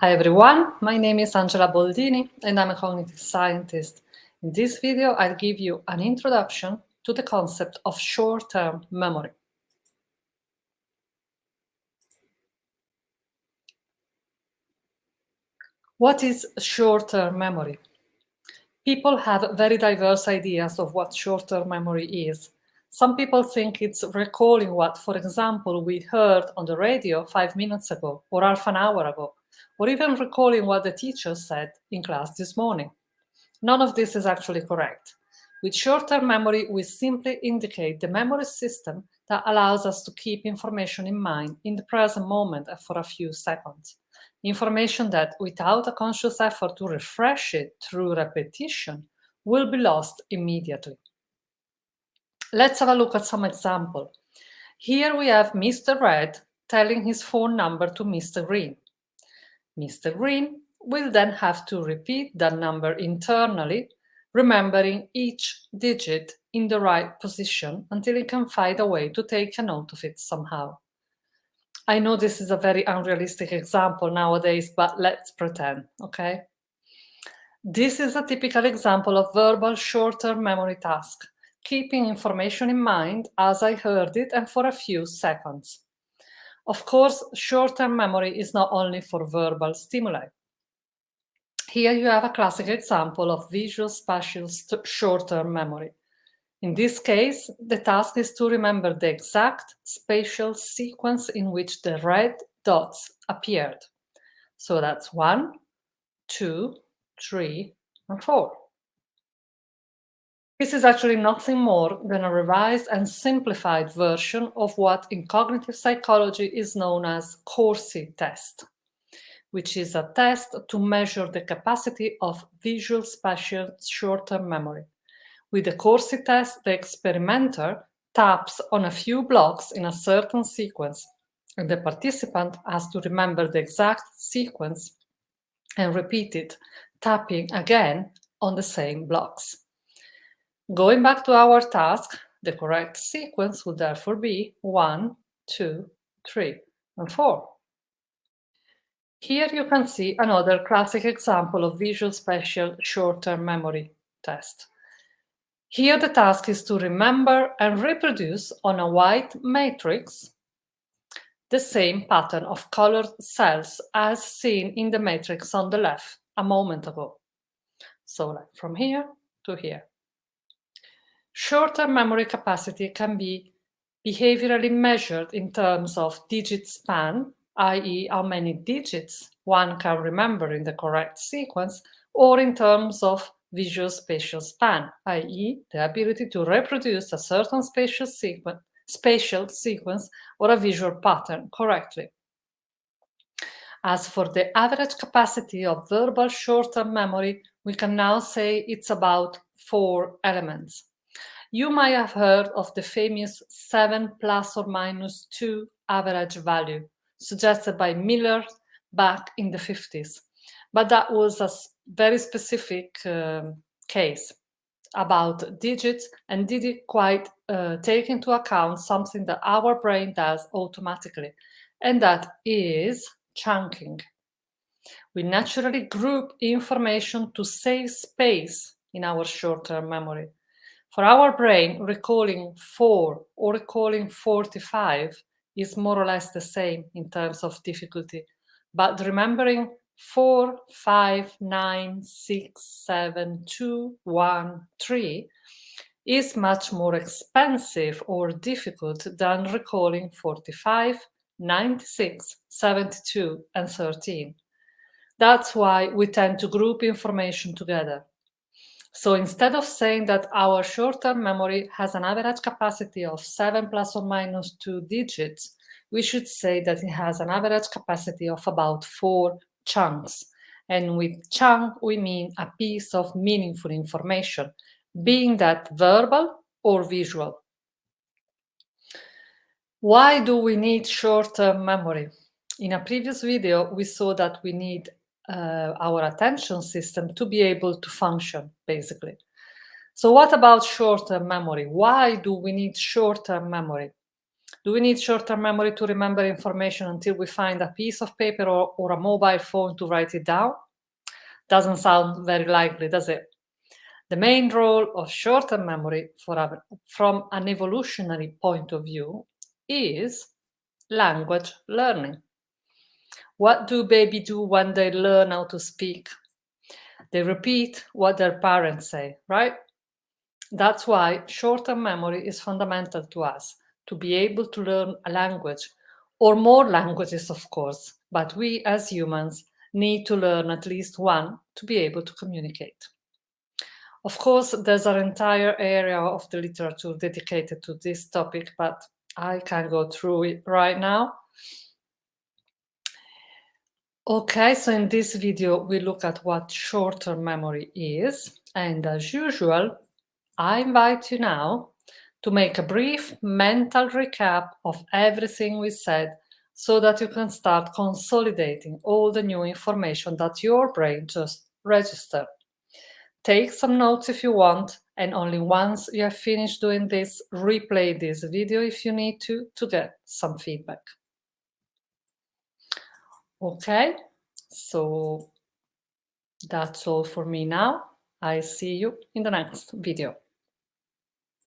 Hi everyone, my name is Angela Boldini and I'm a cognitive scientist. In this video, I'll give you an introduction to the concept of short-term memory. What is short-term memory? People have very diverse ideas of what short-term memory is. Some people think it's recalling what, for example, we heard on the radio five minutes ago or half an hour ago or even recalling what the teacher said in class this morning. None of this is actually correct. With short-term memory, we simply indicate the memory system that allows us to keep information in mind in the present moment for a few seconds. Information that, without a conscious effort to refresh it through repetition, will be lost immediately. Let's have a look at some example. Here we have Mr. Red telling his phone number to Mr. Green. Mr. Green will then have to repeat that number internally, remembering each digit in the right position until he can find a way to take a note of it somehow. I know this is a very unrealistic example nowadays, but let's pretend, okay? This is a typical example of verbal short-term memory task, keeping information in mind as I heard it and for a few seconds. Of course, short-term memory is not only for verbal stimuli. Here you have a classic example of visual spatial short-term memory. In this case, the task is to remember the exact spatial sequence in which the red dots appeared. So that's one, two, three, and four. This is actually nothing more than a revised and simplified version of what in cognitive psychology is known as Corsi test, which is a test to measure the capacity of visual spatial short-term memory. With the Corsi test, the experimenter taps on a few blocks in a certain sequence, and the participant has to remember the exact sequence and repeat it, tapping again on the same blocks. Going back to our task, the correct sequence would therefore be 1, 2, 3, and 4. Here you can see another classic example of visual spatial short-term memory test. Here the task is to remember and reproduce on a white matrix the same pattern of colored cells as seen in the matrix on the left a moment ago. So like from here to here. Short-term memory capacity can be behaviorally measured in terms of digit span, i.e. how many digits one can remember in the correct sequence, or in terms of visual spatial span, i.e. the ability to reproduce a certain spatial sequence, spatial sequence or a visual pattern correctly. As for the average capacity of verbal short-term memory, we can now say it's about four elements. You might have heard of the famous 7 plus or minus 2 average value, suggested by Miller back in the 50s. But that was a very specific uh, case about digits and did it quite uh, take into account something that our brain does automatically, and that is chunking. We naturally group information to save space in our short-term memory. For our brain, recalling 4 or recalling 45 is more or less the same in terms of difficulty. But remembering 4, 5, 9, 6, 7, 2, 1, 3 is much more expensive or difficult than recalling 45, 96, 72, and 13. That's why we tend to group information together. So instead of saying that our short-term memory has an average capacity of 7 plus or minus 2 digits, we should say that it has an average capacity of about 4 chunks. And with chunk, we mean a piece of meaningful information, being that verbal or visual. Why do we need short-term memory? In a previous video, we saw that we need uh, our attention system to be able to function, basically. So what about short-term memory? Why do we need short-term memory? Do we need short-term memory to remember information until we find a piece of paper or, or a mobile phone to write it down? Doesn't sound very likely, does it? The main role of short-term memory a, from an evolutionary point of view is language learning. What do baby do when they learn how to speak? They repeat what their parents say, right? That's why short-term memory is fundamental to us, to be able to learn a language, or more languages, of course, but we as humans need to learn at least one to be able to communicate. Of course, there's an entire area of the literature dedicated to this topic, but I can go through it right now. Okay, so in this video, we look at what short-term memory is. And as usual, I invite you now to make a brief mental recap of everything we said so that you can start consolidating all the new information that your brain just registered. Take some notes if you want, and only once you have finished doing this, replay this video if you need to, to get some feedback. Okay, so that's all for me now. I see you in the next video.